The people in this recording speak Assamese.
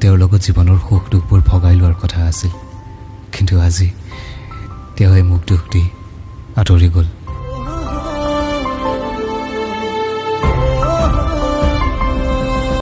তেওঁৰ লগত জীৱনৰ সুখ দুখবোৰ ভগাই লোৱাৰ কথা আছিল। কিন্তু আজি তেওঁ এই মোক দুখ দি আঁতৰি গ'ল।